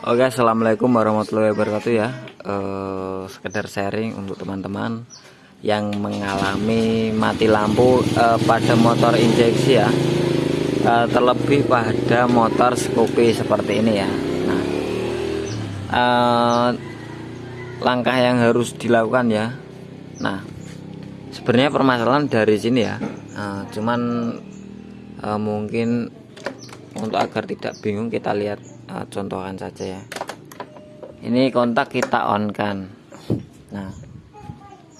Oke assalamualaikum warahmatullahi wabarakatuh ya. Eh, sekedar sharing untuk teman-teman yang mengalami mati lampu eh, pada motor injeksi ya. Eh, terlebih pada motor Scoopy seperti ini ya. Nah eh, langkah yang harus dilakukan ya. Nah sebenarnya permasalahan dari sini ya. Eh, cuman eh, mungkin untuk agar tidak bingung kita lihat uh, contohkan saja ya. Ini kontak kita on kan. Nah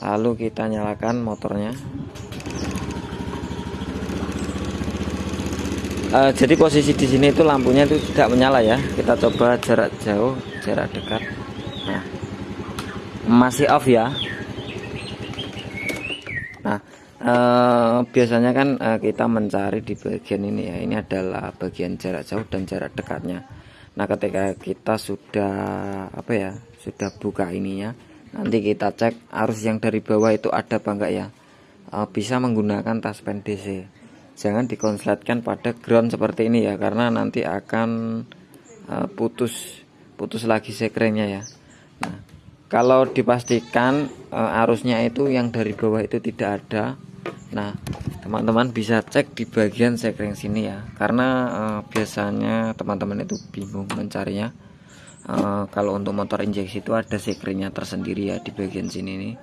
lalu kita nyalakan motornya. Uh, jadi posisi di sini itu lampunya itu tidak menyala ya. Kita coba jarak jauh jarak dekat. Nah masih off ya. Nah Uh, biasanya kan uh, kita mencari di bagian ini ya. Ini adalah bagian jarak jauh dan jarak dekatnya. Nah ketika kita sudah apa ya sudah buka ininya nanti kita cek arus yang dari bawah itu ada apa enggak ya. Uh, bisa menggunakan taspen DC jangan dikonsletkan pada ground seperti ini ya karena nanti akan uh, putus putus lagi sekringnya ya. Nah kalau dipastikan arusnya itu yang dari bawah itu tidak ada Nah teman-teman bisa cek di bagian sekring sini ya. Karena uh, biasanya teman-teman itu bingung mencarinya. Uh, kalau untuk motor injeksi itu ada sekringnya tersendiri ya di bagian sini nih.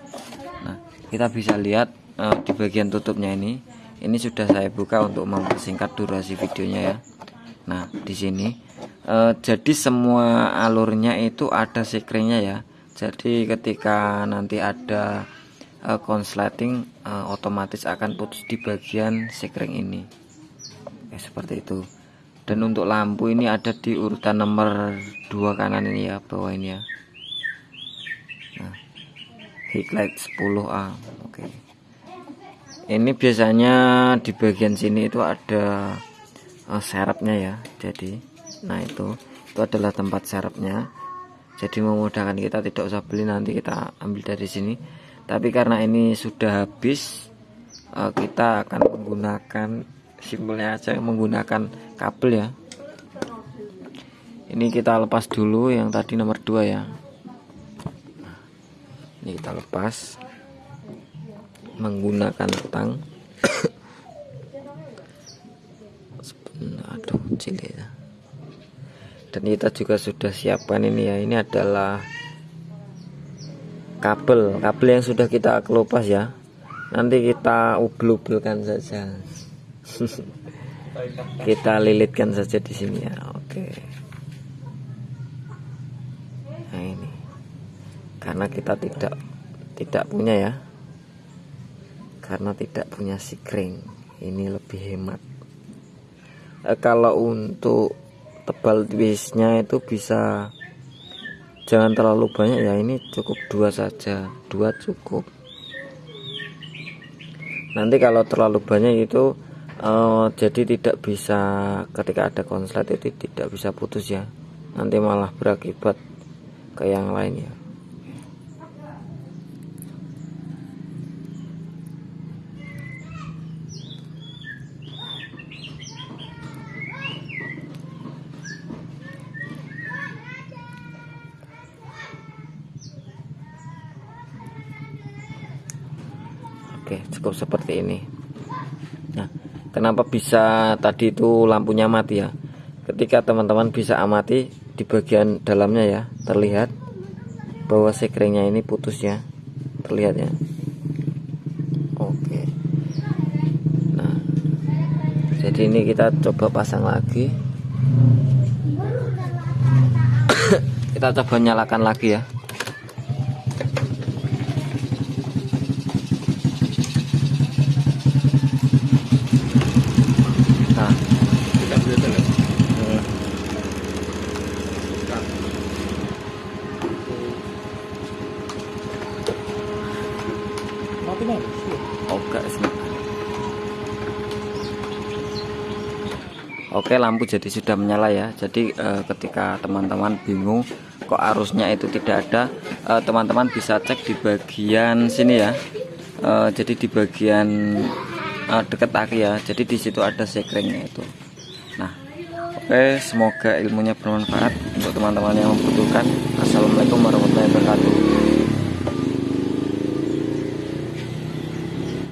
Nah kita bisa lihat uh, di bagian tutupnya ini. Ini sudah saya buka untuk mempersingkat durasi videonya ya. Nah di sini uh, jadi semua alurnya itu ada sekringnya ya. Jadi ketika nanti ada uh, konsleting uh, otomatis akan putus di bagian sekring ini. Oke, seperti itu. Dan untuk lampu ini ada di urutan nomor dua kanan ini ya bawah ini ya. Nah, highlight 10A oke. Ini biasanya di bagian sini itu ada uh, serepnya ya jadi nah itu itu adalah tempat serepnya jadi memudahkan kita tidak usah beli nanti kita ambil dari sini tapi karena ini sudah habis uh, kita akan menggunakan simpelnya aja menggunakan kabel ya. Ini kita lepas dulu yang tadi nomor 2 ya. Ini kita lepas menggunakan tang aduh cilik ya. Dan kita juga sudah siapkan ini ya. Ini adalah kabel kabel yang sudah kita kelupas ya. Nanti kita ubel-ubelkan saja. Kita lilitkan saja di sini ya oke. Nah ini. Karena kita tidak tidak punya ya. Karena tidak punya sikring ini lebih hemat. E, kalau untuk tebal twistnya itu bisa jangan terlalu banyak ya ini cukup dua saja. Dua cukup. Nanti kalau terlalu banyak itu uh, jadi tidak bisa ketika ada konslet itu tidak bisa putus ya. Nanti malah berakibat ke yang lain ya Oke cukup seperti ini. Nah kenapa bisa tadi itu lampunya mati ya? Ketika teman-teman bisa amati di bagian dalamnya ya terlihat bahwa sekringnya ini putus ya. Terlihat ya. Oke. Nah jadi ini kita coba pasang lagi. Kita coba nyalakan lagi ya Oke, Oke lampu jadi sudah menyala ya jadi eh, ketika teman-teman bingung kok arusnya itu tidak ada eh, teman-teman eh, bisa cek di bagian sini ya eh, jadi di bagian eh, dekat aki ya jadi di situ ada sekringnya itu nah Oke, semoga ilmunya bermanfaat untuk teman-teman yang membutuhkan. Assalamualaikum warahmatullahi wabarakatuh.